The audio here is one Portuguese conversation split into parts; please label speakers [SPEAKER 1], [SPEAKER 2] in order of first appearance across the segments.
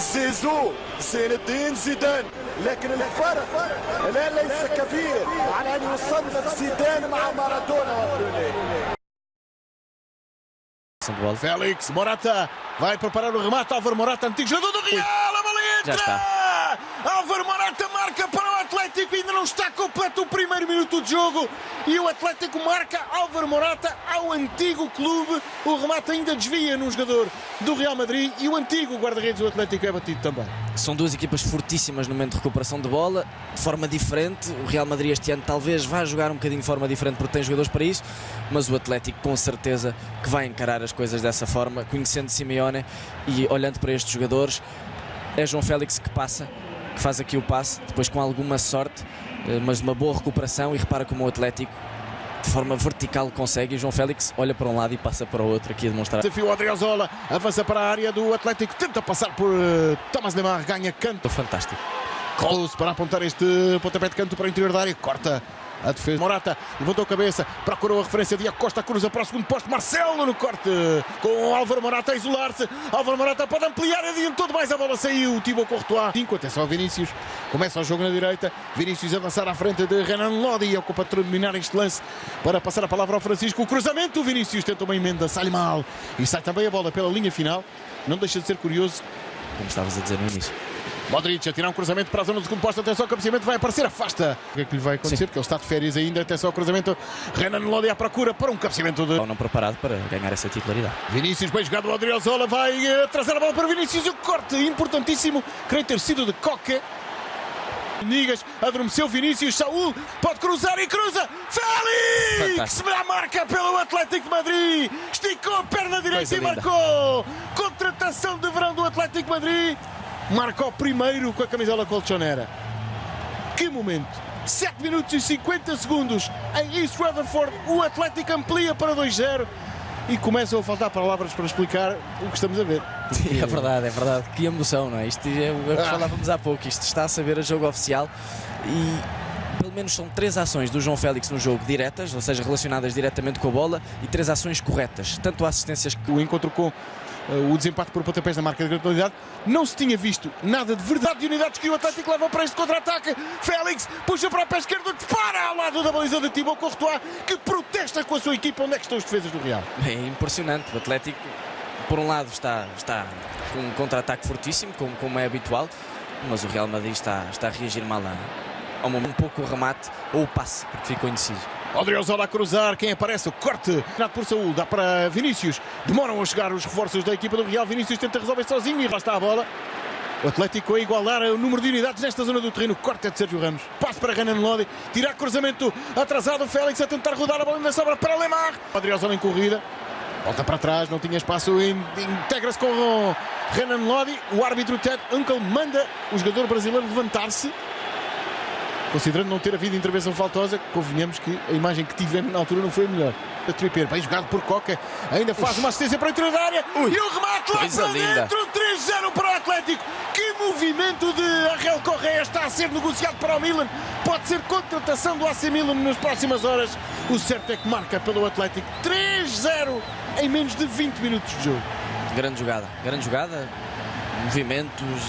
[SPEAKER 1] زيزو زين الدين زيدان لكن الفرق الان ليس كبير على ان يصنف زيدان مع مارادونا
[SPEAKER 2] Félix, Morata vai preparar o remate. Álvaro Morata, antigo jogador do Real. A bola entra! Álvaro Morata marca para o não está completo o primeiro minuto de jogo. E o Atlético marca Álvaro Morata ao antigo clube. O remate ainda desvia num jogador do Real Madrid. E o antigo guarda-redes do Atlético é batido também.
[SPEAKER 3] São duas equipas fortíssimas no momento de recuperação de bola, de forma diferente. O Real Madrid este ano talvez vá jogar um bocadinho de forma diferente porque tem jogadores para isso, mas o Atlético com certeza que vai encarar as coisas dessa forma, conhecendo Simeone e olhando para estes jogadores. É João Félix que passa, que faz aqui o passe, depois com alguma sorte, mas de uma boa recuperação e repara como o Atlético de forma vertical consegue e João Félix olha para um lado e passa para o outro aqui a demonstrar.
[SPEAKER 2] Desafio Adriozola, avança para a área do Atlético, tenta passar por uh, Thomas Lemar, ganha canto.
[SPEAKER 3] Fantástico.
[SPEAKER 2] Close para apontar este pontapé de canto para o interior da área, corta a defesa. Morata levantou a cabeça, procurou a referência de Acosta, cruza para o segundo posto. Marcelo no corte com Álvaro Morata a isolar-se. Álvaro Morata pode ampliar, adiantou demais a bola, saiu. Thibaut Courtois. 5, atenção Vinícius. Começa o jogo na direita. Vinícius avançar à frente de Renan Lodi. Ocupa terminar este lance para passar a palavra ao Francisco. O cruzamento. Vinícius tenta uma emenda, sai mal. E sai também a bola pela linha final. Não deixa de ser curioso.
[SPEAKER 3] Como estavas a dizer no início.
[SPEAKER 2] Modric a tirar um cruzamento para a zona segundo posto. Atenção, o cabeceamento vai aparecer, afasta. O que é que lhe vai acontecer?
[SPEAKER 3] Sim.
[SPEAKER 2] Porque ele está de férias ainda. Atenção ao cruzamento. Renan Lodi à procura para um cabeceamento de.
[SPEAKER 3] Ou não preparado para ganhar essa titularidade.
[SPEAKER 2] Vinícius, bem jogado. O Adriozola vai eh, trazer a bola para Vinícius. E o corte importantíssimo. Creio ter sido de Coca. Nigas adormeceu Vinícius. Saúl pode cruzar e cruza. Félix! A marca pelo Atlético de Madrid. Esticou a perna direita
[SPEAKER 3] Coisa
[SPEAKER 2] e
[SPEAKER 3] linda.
[SPEAKER 2] marcou. Contratação de verão do Atlético de Madrid. Marca o primeiro com a camisola colchonera. Que momento! 7 minutos e 50 segundos em East Rutherford. O Atlético amplia para 2-0 e começam a faltar palavras para explicar o que estamos a ver.
[SPEAKER 3] É verdade, é verdade. Que emoção, não é? Isto é o que
[SPEAKER 2] Ah.
[SPEAKER 3] falávamos há pouco. Isto está a saber a jogo oficial e pelo menos são três ações do João Félix no jogo diretas, ou seja, relacionadas diretamente com a bola, e três ações corretas. Tanto assistências que
[SPEAKER 2] O encontro com o desempate por pontapés na marca de granulidade. Não se tinha visto nada de verdade de unidades que o Atlético leva para este contra-ataque. Félix puxa para o pé esquerdo, dispara ao lado da baliza de Thibaut Courtois, que protesta com a sua equipa. Onde é que estão os defesas do Real?
[SPEAKER 3] é impressionante. O Atlético, por um lado, está, está com um contra-ataque fortíssimo, como, como é habitual, mas o Real Madrid está, está a reagir mal a, Um pouco o remate ou o passe, porque ficou indeciso.
[SPEAKER 2] Odriozola a cruzar, quem aparece? O corte, por Saúl, dá para Vinícius. Demoram a chegar os reforços da equipa do Real. Vinícius tenta resolver sozinho e lá está a bola. O Atlético a igualar o número de unidades nesta zona do terreno. Corte é de Sérgio Ramos. Passe para Renan Lodi. Tirar cruzamento atrasado. Félix a tentar rodar a bola ainda sobra para Lemar. Odriozola em corrida. Volta para trás, não tinha espaço. in- Integra-se com Renan Lodi. O árbitro Ted Uncle manda o jogador brasileiro levantar-se. Considerando não ter havido intervenção faltosa, convenhamos que a imagem que tivemos na altura não foi a melhor. A Tripper, bem jogado por Coca, ainda faz uma assistência para interior da área
[SPEAKER 3] Ui,
[SPEAKER 2] e o remate lá para
[SPEAKER 3] linda.
[SPEAKER 2] dentro, 3-0 para o Atlético. Que movimento de Arrel Correia está a ser negociado para o Milan. Pode ser contratação do AC Milan nas próximas horas. O certo é que marca pelo Atlético 3-0 em menos de 20 minutos de jogo.
[SPEAKER 3] Grande jogada, grande jogada, movimentos,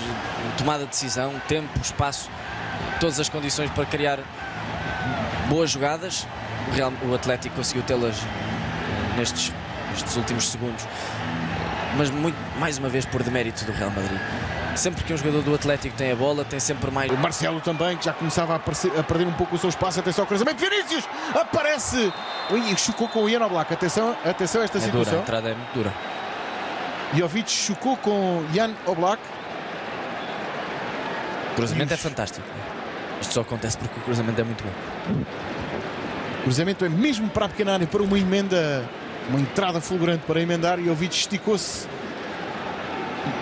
[SPEAKER 3] tomada de decisão, tempo, espaço, todas as condições para criar boas jogadas. O, Real- o Atlético conseguiu tê-las eh, nestes, nestes últimos segundos, mas muito, mais uma vez por demérito do Real Madrid. Sempre que um jogador do Atlético tem a bola, tem sempre mais.
[SPEAKER 2] O Marcelo também, que já começava a, aparecer- a perder um pouco o seu espaço. Atenção ao cruzamento. Vinícius aparece. Ui, chocou com o Ian Oblak. Atenção, atenção a esta
[SPEAKER 3] É dura, a
[SPEAKER 2] situação.
[SPEAKER 3] entrada é muito dura.
[SPEAKER 2] Jovic chocou com Jan Oblak.
[SPEAKER 3] O cruzamento é fantástico. Isto só acontece porque o cruzamento é muito bom.
[SPEAKER 2] O cruzamento é mesmo para a pequena área, para uma emenda, uma entrada fulgurante para emendar. Jovic esticou-se.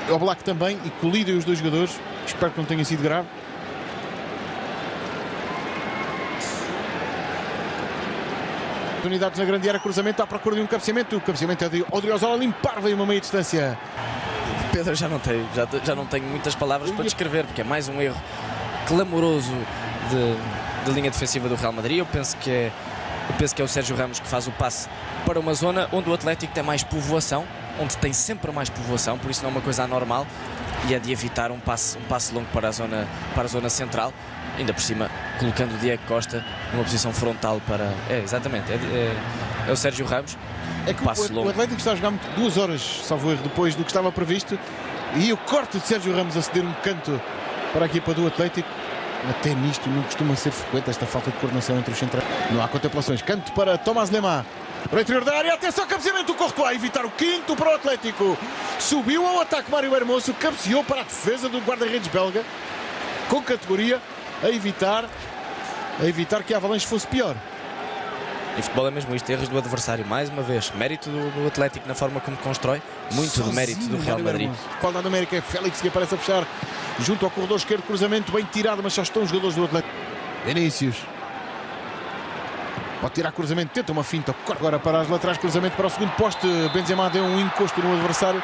[SPEAKER 2] Oblak também e colidem os dois jogadores. Espero que não tenha sido grave. Unidades na grande área, cruzamento à procura de um cabeceamento. O cabeceamento é de Odriozola limpar, veio uma meia distância.
[SPEAKER 3] Pedro, já não tenho, já, já não tenho muitas palavras para descrever, porque é mais um erro clamoroso de, de linha defensiva do Real Madrid. Eu penso que é, eu penso que é o Sérgio Ramos que faz o passe para uma zona onde o Atlético tem mais povoação, onde tem sempre mais povoação, por isso não é uma coisa anormal. e é de evitar um passe, um passe longo para a, zona, para a zona central, ainda por cima colocando o Diego Costa numa posição frontal para. É, exatamente, é, é, é o Sérgio Ramos.
[SPEAKER 2] É que
[SPEAKER 3] passe
[SPEAKER 2] o,
[SPEAKER 3] longo.
[SPEAKER 2] o Atlético está a jogar muito- duas horas, salvo erro, depois do que estava previsto. E o corte de Sérgio Ramos a ceder um canto para a equipa do Atlético. Até nisto não costuma ser frequente esta falta de coordenação entre os centrais. Não há contemplações. Canto para Tomás Lemar. Para o interior da área. Atenção, cabeceamento do Courtois. a Evitar o quinto para o Atlético. Subiu ao ataque Mário Hermoso. Cabeceou para a defesa do guarda-redes belga. Com categoria. A evitar, a evitar que a Avalanche fosse pior.
[SPEAKER 3] E futebol é mesmo isto, erros do adversário, mais uma vez. Mérito do, do Atlético na forma como constrói, muito do mérito do
[SPEAKER 2] Sozinho,
[SPEAKER 3] Real Madrid.
[SPEAKER 2] Qualidade numérica é Félix que aparece a fechar junto ao corredor esquerdo. Cruzamento bem tirado, mas já estão os jogadores do Atlético. Vinícius. Pode tirar cruzamento, tenta uma finta. Agora para as laterais, cruzamento para o segundo poste. Benzema deu um encosto no adversário.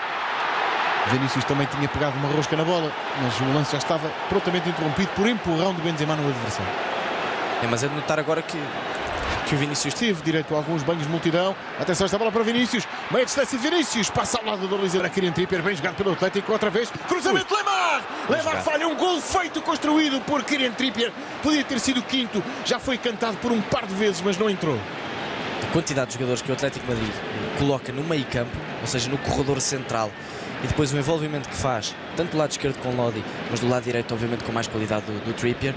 [SPEAKER 2] Vinícius também tinha pegado uma rosca na bola, mas o lance já estava prontamente interrompido por empurrão de Benzema no adversário.
[SPEAKER 3] É, mas é de notar agora que, que o Vinícius
[SPEAKER 2] Teve direito a alguns banhos de multidão. Atenção, esta bola para Vinícius. Meia distância de Vinícius. Passa ao lado baliza para Kieran Trippier. Bem jogado pelo Atlético outra vez. Cruzamento Lemar. Lemar
[SPEAKER 3] jogado.
[SPEAKER 2] falha. Um gol feito, construído por Kieran Trippier. Podia ter sido o quinto. Já foi cantado por um par de vezes, mas não entrou.
[SPEAKER 3] a quantidade de jogadores que o Atlético Madrid eh, coloca no meio campo, ou seja, no corredor central, e depois o envolvimento que faz, tanto do lado esquerdo com Lodi, mas do lado direito, obviamente, com mais qualidade do, do Trippier,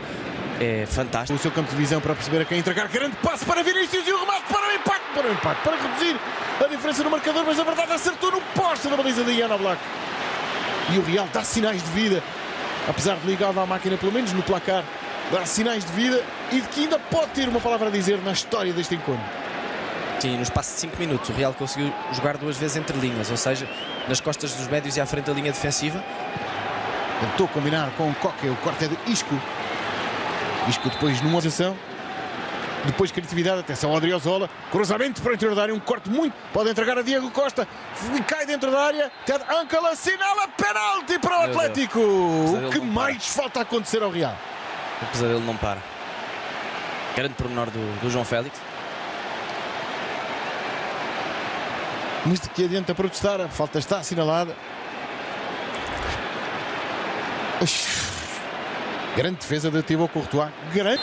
[SPEAKER 3] é fantástico.
[SPEAKER 2] O seu campo de visão para perceber a quem entregar. Grande passe para Vinícius e o remate para o empate. Para o empate. Para reduzir a diferença no marcador, mas na verdade acertou no poste da baliza de Ian Black. E o Real dá sinais de vida. Apesar de ligado à máquina, pelo menos no placar, dá sinais de vida e de que ainda pode ter uma palavra a dizer na história deste encontro.
[SPEAKER 3] Sim, no espaço de 5 minutos, o Real conseguiu jogar duas vezes entre linhas, ou seja, nas costas dos médios e à frente da linha defensiva.
[SPEAKER 2] Tentou combinar com o Coque, o corte é de Isco. Isco depois numa ação. Depois criatividade, atenção ao Adriozola. Cruzamento para o interior da área, um corte muito. Pode entregar a Diego Costa. Cai dentro da área. Ted Ankle assinala penalti para o
[SPEAKER 3] Meu.
[SPEAKER 2] Atlético.
[SPEAKER 3] Pesadelo
[SPEAKER 2] O que
[SPEAKER 3] não para.
[SPEAKER 2] mais falta acontecer ao Real?
[SPEAKER 3] O pesadelo não para. Grande pormenor do, do João Félix.
[SPEAKER 2] Mas de que adianta protestar? A falta está assinalada. Ux. Grande defesa de Thibaut Courtois. Grande.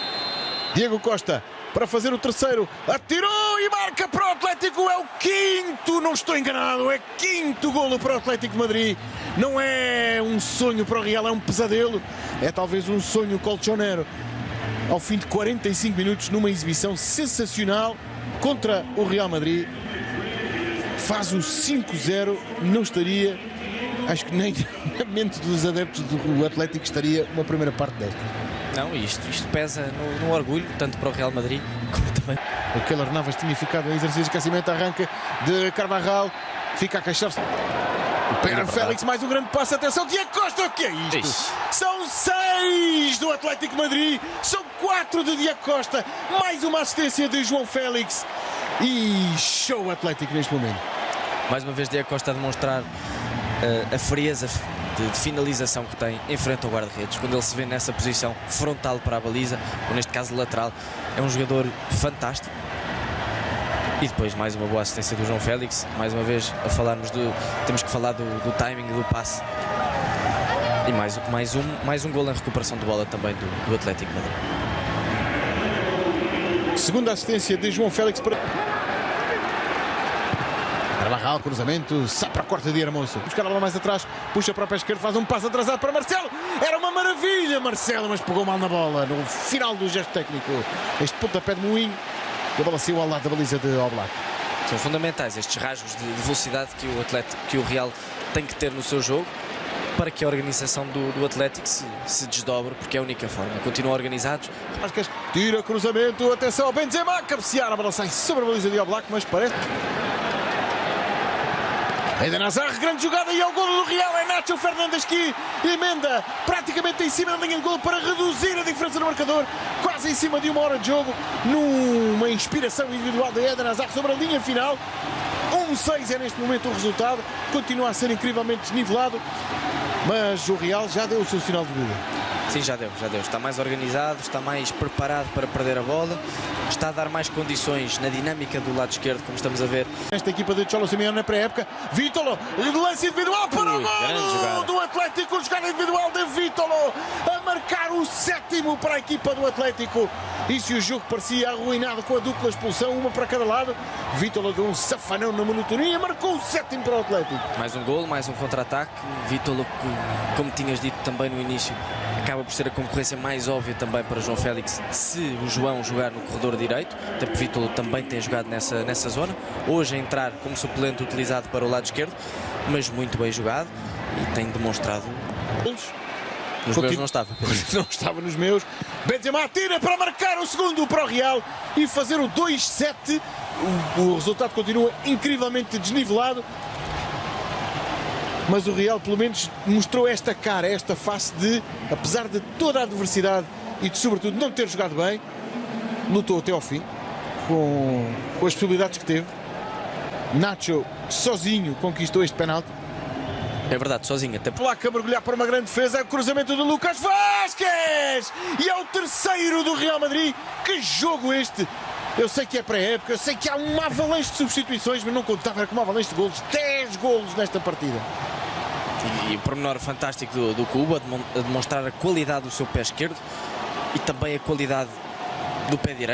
[SPEAKER 2] Diego Costa para fazer o terceiro. Atirou e marca para o Atlético. É o quinto, não estou enganado. É quinto golo para o Atlético de Madrid. Não é um sonho para o Real, é um pesadelo. É talvez um sonho colchonero. Ao fim de 45 minutos, numa exibição sensacional contra o Real Madrid faz o 5-0, não estaria, acho que nem na mente dos adeptos do Atlético estaria uma primeira parte desta.
[SPEAKER 3] Não, isto, isto pesa no, no orgulho, tanto para o Real Madrid como também.
[SPEAKER 2] O Keller Navas tinha ficado em exercício de aquecimento, arranca de Carvajal, fica a queixar-se. O Pedro
[SPEAKER 3] verdade.
[SPEAKER 2] Félix, mais um grande passo, atenção, Diego Costa, o que é isto?
[SPEAKER 3] Ixi.
[SPEAKER 2] São seis do Atlético de Madrid, são quatro de Diego Costa, mais uma assistência de João Félix e show Atlético neste momento.
[SPEAKER 3] Mais uma vez, Diego Costa a demonstrar a frieza de, de finalização que tem em frente ao guarda-redes. Quando ele se vê nessa posição frontal para a baliza, ou neste caso lateral, é um jogador fantástico. E depois mais uma boa assistência do João Félix. Mais uma vez a falarmos do. Temos que falar do, do timing do passe. E mais, mais, um, mais um gol em recuperação de bola também do, do Atlético Madrid.
[SPEAKER 2] Segunda assistência de João Félix para. Carvajal, cruzamento, sai para a corte de Hermoso. Buscar a bola mais atrás, puxa para o pé esquerdo, faz um passo atrasado para Marcelo. Era uma maravilha, Marcelo, mas pegou mal na bola no final do gesto técnico. Este pontapé de moinho e a bola saiu ao lado da baliza de Oblak.
[SPEAKER 3] São fundamentais estes rasgos de de velocidade que o, atleta, que o Real tem que ter no seu jogo para que a organização do, do Atlético se, se desdobre, porque é a única forma. Continuam organizados,
[SPEAKER 2] Vasquez tira cruzamento, atenção ao Benzema, cabecear, a bola sai sobre a baliza de Oblak, mas parece. Eden Hazard, grande jogada e é o golo do Real, é Nacho Fernandes que emenda praticamente em cima da linha de golo para reduzir a diferença no marcador, quase em cima de uma hora de jogo, numa inspiração individual de Eden Hazard sobre a linha final. 1-6 é neste momento o resultado, continua a ser incrivelmente desnivelado, mas o Real já deu o seu sinal de vida.
[SPEAKER 3] Sim, já deu, já deu. Está mais organizado, está mais preparado para perder a bola, está a dar mais condições na dinâmica do lado esquerdo, como estamos a ver.
[SPEAKER 2] Esta equipa de Cholo Simeone na pré-época. Vítolo, lance individual para
[SPEAKER 3] Ui,
[SPEAKER 2] o
[SPEAKER 3] jogada.
[SPEAKER 2] do Atlético. Jogada individual de Vítolo a marcar o sétimo para a equipa do Atlético. E se o jogo parecia arruinado com a dupla expulsão, uma para cada lado, Vítolo deu um safanão na monotonia e marcou o sétimo para o Atlético.
[SPEAKER 3] Mais um golo, mais um contra-ataque. Vítolo, como tinhas dito também no início, acaba por ser a concorrência mais óbvia também para João Félix se o João jogar no corredor direito, até porque Vítolo também tem jogado nessa, nessa zona. Hoje a entrar como suplente utilizado para o lado esquerdo, mas muito bem jogado e tem demonstrado. Nos meus
[SPEAKER 2] Continu-
[SPEAKER 3] não estava.
[SPEAKER 2] Não estava nos meus. Benzema tira para marcar o segundo para o Real e fazer o 2-7. O, o resultado continua incrivelmente desnivelado. Mas o Real, pelo menos, mostrou esta cara, esta face de, apesar de toda a adversidade e de, sobretudo, não ter jogado bem, lutou até ao fim com, com as possibilidades que teve. Nacho, sozinho, conquistou este penalti.
[SPEAKER 3] É verdade, sozinho, até
[SPEAKER 2] Placa mergulhar para uma grande defesa. É o cruzamento do Lucas Vasquez! E é o terceiro do Real Madrid. Que jogo este! Eu sei que é pré-época, eu sei que há uma avalanche de substituições, mas não contava com uma avalanche de golos. 10 golos nesta partida.
[SPEAKER 3] E o pormenor fantástico do, do Cuba, a demon- a demonstrar a qualidade do seu pé esquerdo e também a qualidade do pé direito.